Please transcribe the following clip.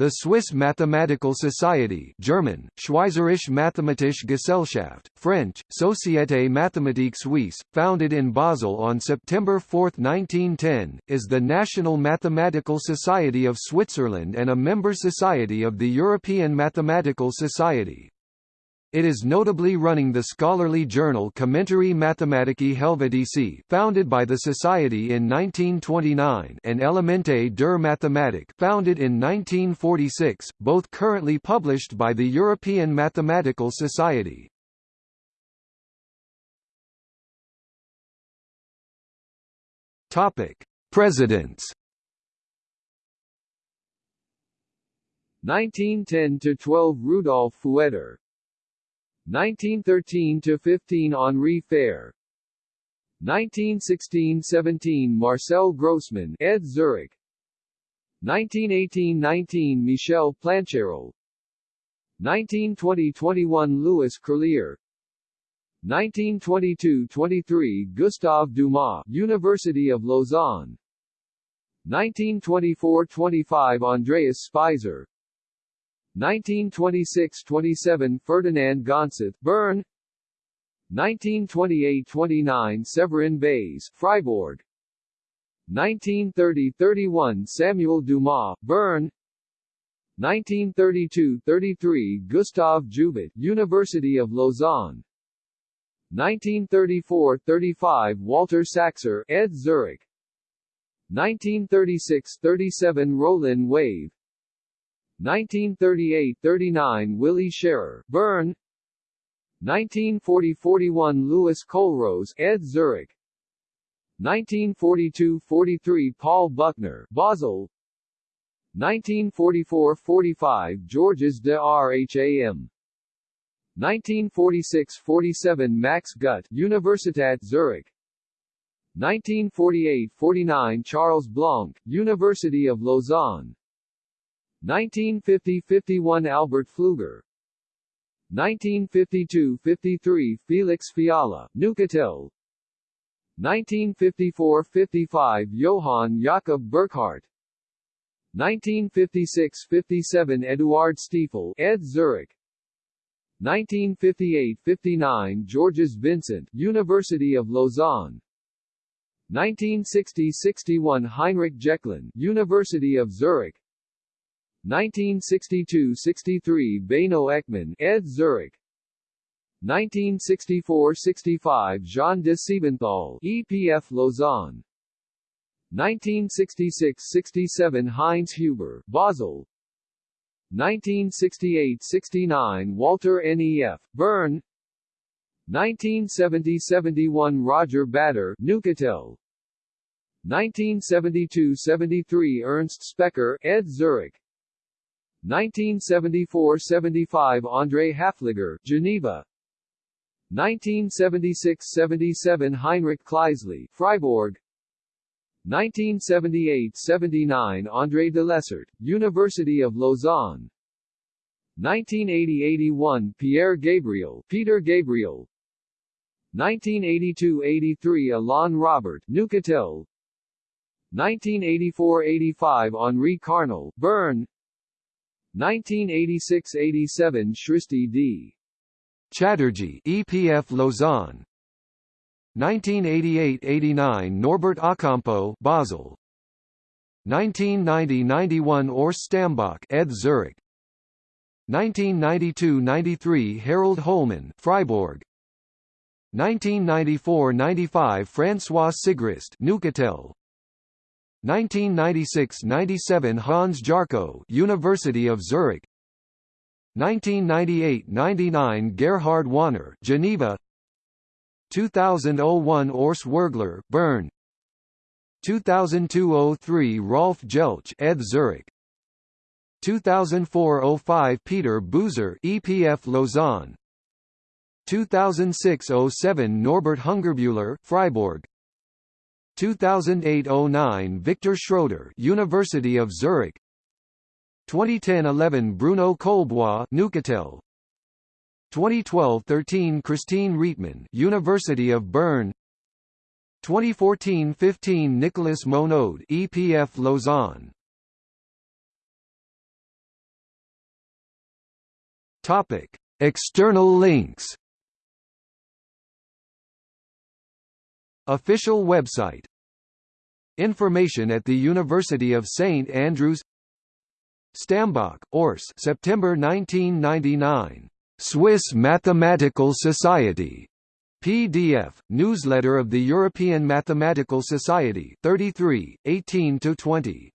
The Swiss Mathematical Society German, Schweizerische Mathematische Gesellschaft, French, Société Mathématique Suisse, founded in Basel on September 4, 1910, is the national mathematical society of Switzerland and a member society of the European Mathematical Society. It is notably running the scholarly journal Commentarii Mathematici Helvetici founded by the Society in 1929 and Elemente der Mathematik founded in 1946, both currently published by the European Mathematical Society. Presidents 1910 to 12 Rudolf Fueter 1913–15 Henri Fehr. 1916–17 Marcel Grossmann ETH Zurich. 1918–19 Michel Plancherel 1920–21 Louis Crelier 1922–23 Gustave Dumas University of Lausanne. 1924–25 Andreas Speiser 1926–27 Ferdinand Gonseth, Bern. 1928–29 Severin Bays Freiburg. 1930–31 Samuel Dumas, Bern. 1932–33 Gustave Joubert, University of Lausanne. 1934–35 Walter Saxer, ETH Zurich. 1936–37 Rolin Wavre 1938–39 Willy Scherrer, Bern. 1940–41 Louis Kollros, ETH Zurich. 1942–43 Paul Buchner, Basel. 1944–45 Georges de Rham 1946–47 Max Gut, Universitat Zurich. 1948–49 Charles Blanc, University of Lausanne 1950–51 Albert Pfluger. 1952–53 Felix Fiala, Neuchâtel 1954–55 Johann Jakob Burckhardt. 1956–57 Eduard Stiefel, ETH Zurich. 1958–59 Georges Vincent, University of Lausanne. 1960–61 Heinrich Jecklin, University of Zurich 1962–63 Beno Eckmann, ETH Zurich 1964–65 Jean de Siebenthal, EPF Lausanne 1966–67 Heinz Huber, Basel 1968–69 Walter Nef, Bern 1970–71 Roger Bader, Neuchâtel 1972–73 Ernst Specker, ETH Zurich 1974–75 André Haefliger, Geneva. 1976–77 Heinrich Kleisli, Freiburg. 1978–79 André de Lessert, University of Lausanne. 1980–81 Pierre Gabriel, Peter Gabriel. 1982–83 Alain Robert, Neuchâtel. 1984–85 Henri Carnal, Bern 1986–87 Shrishti D. Chatterji EPF Lausanne 1988–89 Norbert A'Campo Basel 1990–91 Urs Stammbach ETH Zurich 1992–93 Harald Holmann Freiburg 1994–95 François Sigrist Neuchâtel 1996–97 Hans Jarchow University of Zurich. 1998–99 Gerhard Wanner Geneva. 2001 Urs Würgler Bern. 2002–03 Rolf Jeltsch ETH Zurich. 2004–05 Peter Buser EPF Lausanne. 2006–07 Norbert Hungerbuehler Freiburg 2008–09 Victor Schroeder University of Zurich. 2010–11 Bruno Colbois Neuchâtel. 2012–13 Christine Riedtmann University of Bern. 2014–15 Nicolas Monod EPF Lausanne. Topic: External links. Official website Information at the University of St Andrews Stammbach, Urs September 1999. Swiss Mathematical Society. PDF, newsletter of the European Mathematical Society 33, 18–20.